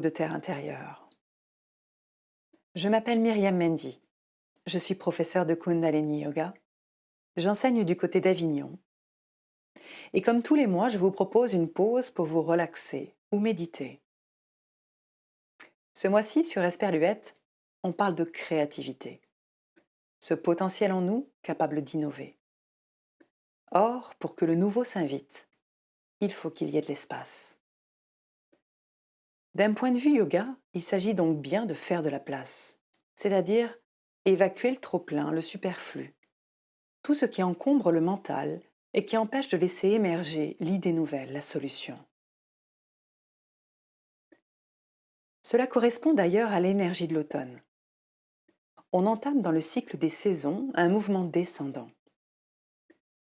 De Terre intérieure. Je m'appelle Myriam Mendy. Je suis professeure de Kundalini Yoga. J'enseigne du côté d'Avignon. Et comme tous les mois, je vous propose une pause pour vous relaxer ou méditer. Ce mois-ci, sur Esperluette, on parle de créativité. Ce potentiel en nous capable d'innover. Or, pour que le nouveau s'invite, il faut qu'il y ait de l'espace. D'un point de vue yoga, il s'agit donc bien de faire de la place, c'est-à-dire évacuer le trop-plein, le superflu, tout ce qui encombre le mental et qui empêche de laisser émerger l'idée nouvelle, la solution. Cela correspond d'ailleurs à l'énergie de l'automne. On entame dans le cycle des saisons un mouvement descendant.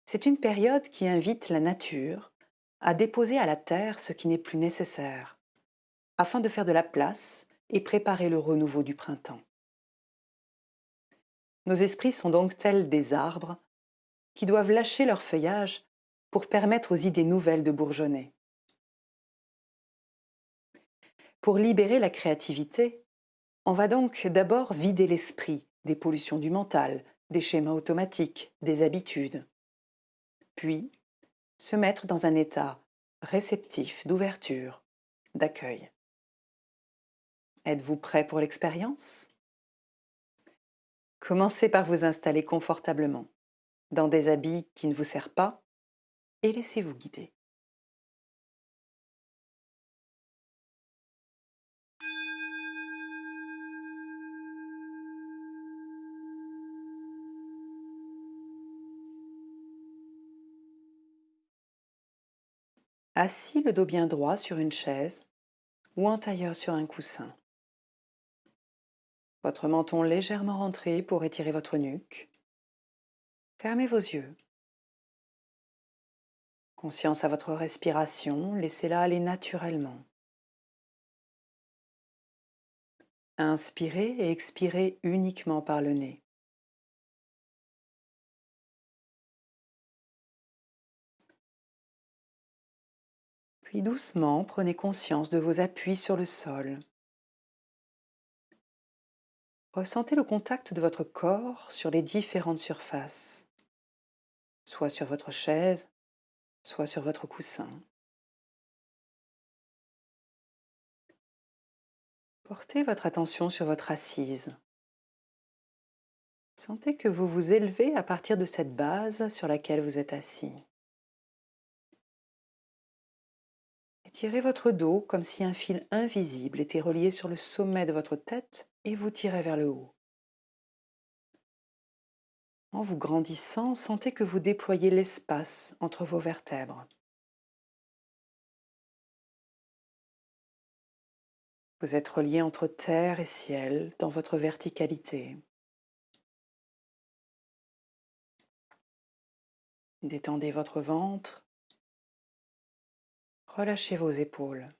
C'est une période qui invite la nature à déposer à la terre ce qui n'est plus nécessaire, afin de faire de la place et préparer le renouveau du printemps. Nos esprits sont donc tels des arbres qui doivent lâcher leur feuillage pour permettre aux idées nouvelles de bourgeonner. Pour libérer la créativité, on va donc d'abord vider l'esprit des pollutions du mental, des schémas automatiques, des habitudes. Puis, se mettre dans un état réceptif d'ouverture, d'accueil. Êtes-vous prêt pour l'expérience? Commencez par vous installer confortablement dans des habits qui ne vous servent pas et laissez-vous guider. Assis le dos bien droit sur une chaise ou en tailleur sur un coussin. Votre menton légèrement rentré pour étirer votre nuque. Fermez vos yeux. Conscience à votre respiration, laissez-la aller naturellement. Inspirez et expirez uniquement par le nez. Puis doucement, prenez conscience de vos appuis sur le sol. Ressentez le contact de votre corps sur les différentes surfaces soit sur votre chaise, soit sur votre coussin. Portez votre attention sur votre assise. Sentez que vous vous élevez à partir de cette base sur laquelle vous êtes assis. Étirez votre dos comme si un fil invisible était relié sur le sommet de votre tête et vous tirez vers le haut. En vous grandissant, sentez que vous déployez l'espace entre vos vertèbres. Vous êtes relié entre terre et ciel dans votre verticalité. Détendez votre ventre. Relâchez vos épaules.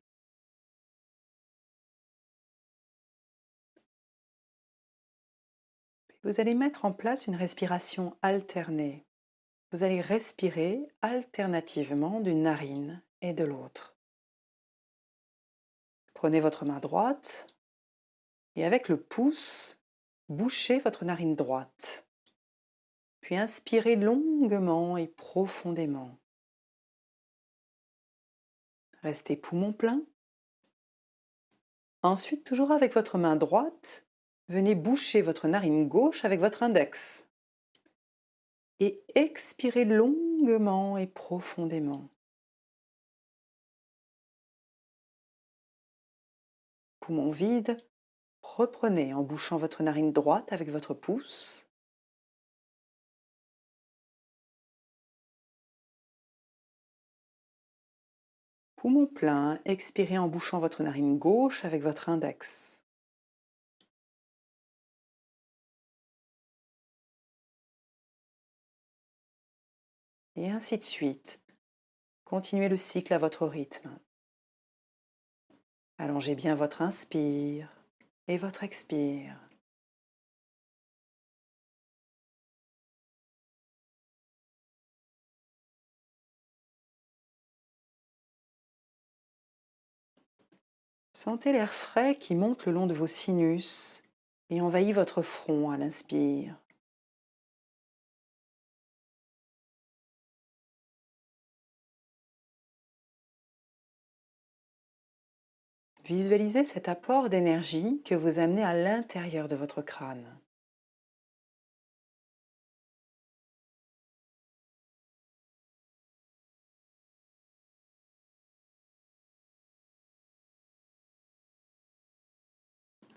Vous allez mettre en place une respiration alternée. Vous allez respirer alternativement d'une narine et de l'autre. Prenez votre main droite et avec le pouce, bouchez votre narine droite. Puis inspirez longuement et profondément. Restez poumon plein. Ensuite, toujours avec votre main droite, venez boucher votre narine gauche avec votre index. Et expirez longuement et profondément. Poumon vide, reprenez en bouchant votre narine droite avec votre pouce. Poumon plein, expirez en bouchant votre narine gauche avec votre index. Et ainsi de suite. Continuez le cycle à votre rythme. Allongez bien votre inspire et votre expire. Sentez l'air frais qui monte le long de vos sinus et envahit votre front à l'inspire. Visualisez cet apport d'énergie que vous amenez à l'intérieur de votre crâne.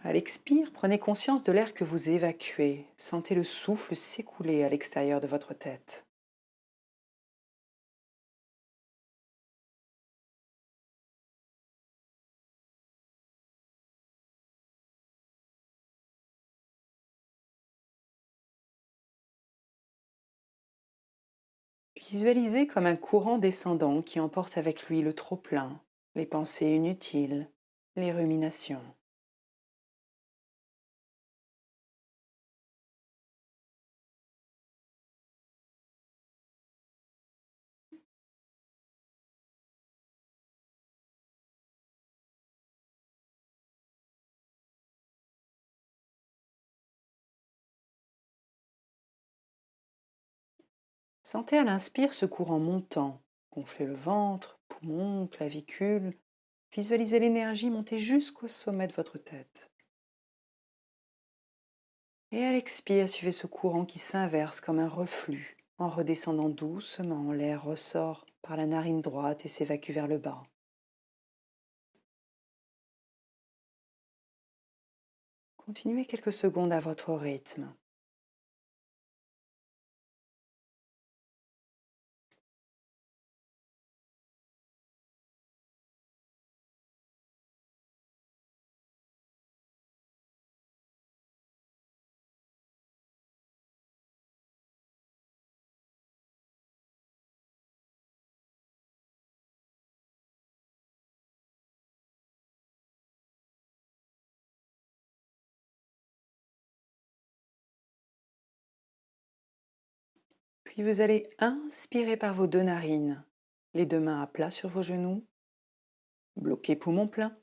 À l'expire, prenez conscience de l'air que vous évacuez. Sentez le souffle s'écouler à l'extérieur de votre tête. Visualisez comme un courant descendant qui emporte avec lui le trop-plein, les pensées inutiles, les ruminations. Sentez à l'inspire ce courant montant. Gonflez le ventre, poumons, clavicule. Visualisez l'énergie monter jusqu'au sommet de votre tête. Et à l'expire, suivez ce courant qui s'inverse comme un reflux. En redescendant doucement, l'air ressort par la narine droite et s'évacue vers le bas. Continuez quelques secondes à votre rythme. Puis vous allez inspirer par vos deux narines, les deux mains à plat sur vos genoux, bloquez poumon plein.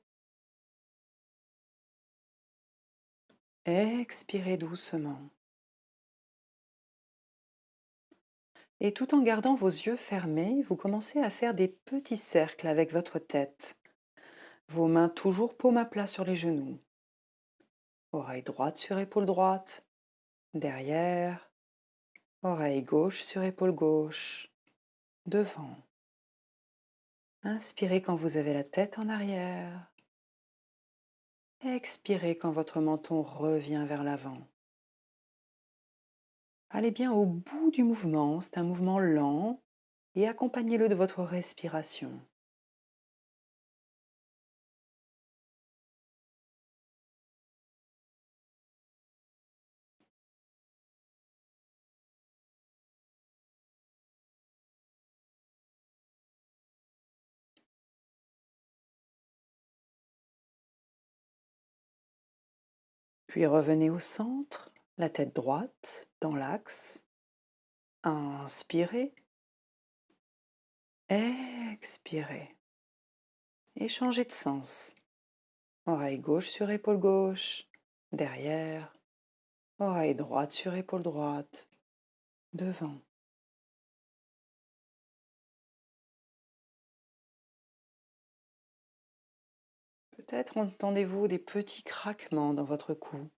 Expirez doucement. Et tout en gardant vos yeux fermés, vous commencez à faire des petits cercles avec votre tête. Vos mains toujours paume à plat sur les genoux. Oreille droite sur épaule droite. Derrière. Oreille gauche sur épaule gauche, devant. Inspirez quand vous avez la tête en arrière. Expirez quand votre menton revient vers l'avant. Allez bien au bout du mouvement, c'est un mouvement lent et accompagnez-le de votre respiration. Puis revenez au centre, la tête droite, dans l'axe. Inspirez. Expirez. Et changez de sens. Oreille gauche sur épaule gauche, derrière. Oreille droite sur épaule droite, devant. Peut-être entendez-vous des petits craquements dans votre cou?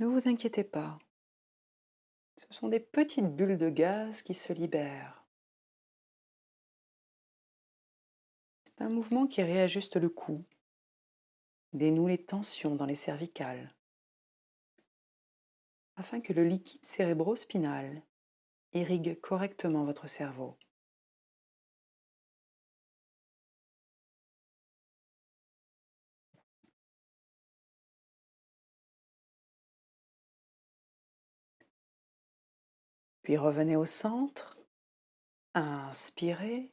Ne vous inquiétez pas. Ce sont des petites bulles de gaz qui se libèrent. C'est un mouvement qui réajuste le cou, dénoue les tensions dans les cervicales, afin que le liquide cérébrospinal irrigue correctement votre cerveau. Revenez au centre. Inspirez,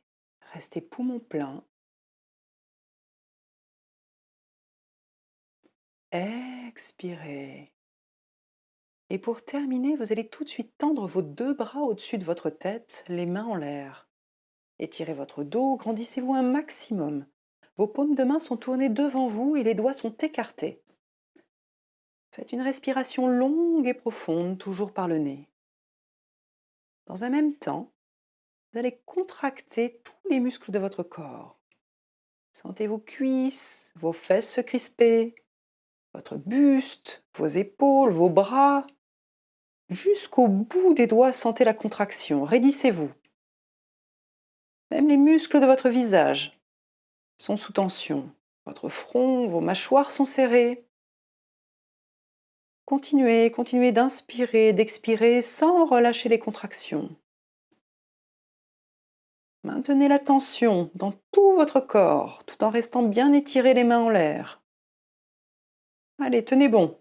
restez poumon plein. Expirez. Et pour terminer, vous allez tout de suite tendre vos deux bras au-dessus de votre tête, les mains en l'air. Étirez votre dos, grandissez-vous un maximum. Vos paumes de main sont tournées devant vous et les doigts sont écartés. Faites une respiration longue et profonde, toujours par le nez. Dans un même temps, vous allez contracter tous les muscles de votre corps. Sentez vos cuisses, vos fesses se crisper, votre buste, vos épaules, vos bras. Jusqu'au bout des doigts, sentez la contraction. Raidissez-vous. Même les muscles de votre visage sont sous tension. Votre front, vos mâchoires sont serrées. Continuez, continuez d'inspirer, d'expirer sans relâcher les contractions. Maintenez la tension dans tout votre corps tout en restant bien étiré les mains en l'air. Allez, tenez bon.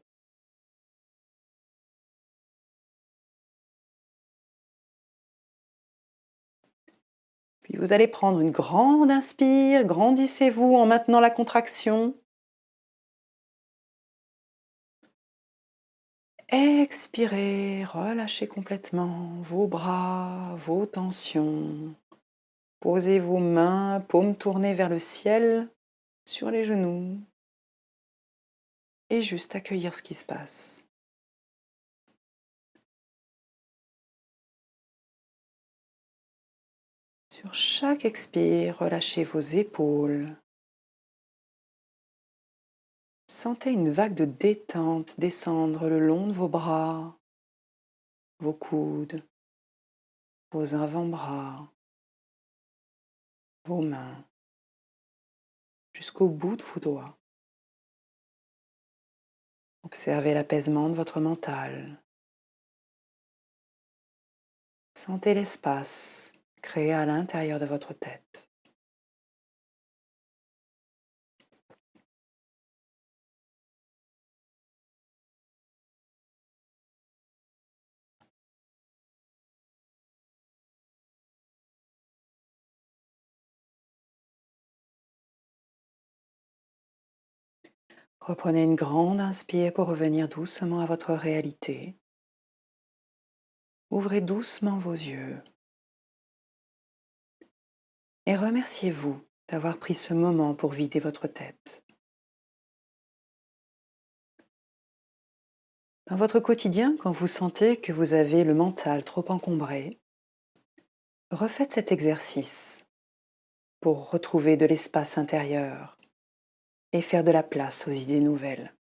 Puis vous allez prendre une grande inspire, grandissez-vous en maintenant la contraction. Expirez, relâchez complètement vos bras, vos tensions. Posez vos mains, paumes tournées vers le ciel, sur les genoux et juste accueillir ce qui se passe. Sur chaque expire, relâchez vos épaules. Sentez une vague de détente descendre le long de vos bras, vos coudes, vos avant-bras, vos mains, jusqu'au bout de vos doigts. Observez l'apaisement de votre mental. Sentez l'espace créé à l'intérieur de votre tête. Reprenez une grande inspire pour revenir doucement à votre réalité. Ouvrez doucement vos yeux. Et remerciez-vous d'avoir pris ce moment pour vider votre tête. Dans votre quotidien, quand vous sentez que vous avez le mental trop encombré, refaites cet exercice pour retrouver de l'espace intérieur et faire de la place aux idées nouvelles.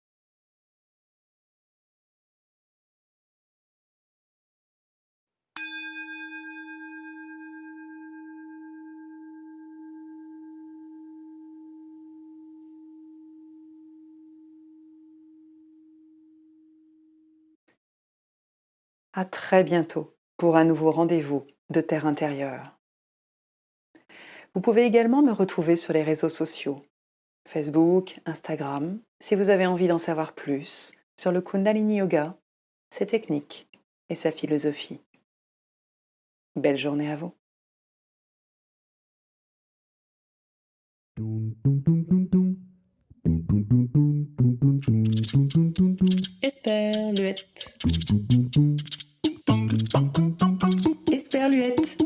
À très bientôt pour un nouveau rendez-vous de Terre intérieure. Vous pouvez également me retrouver sur les réseaux sociaux Facebook, Instagram, si vous avez envie d'en savoir plus sur le Kundalini Yoga, ses techniques et sa philosophie. Belle journée à vous. Esperluette. Esperluette.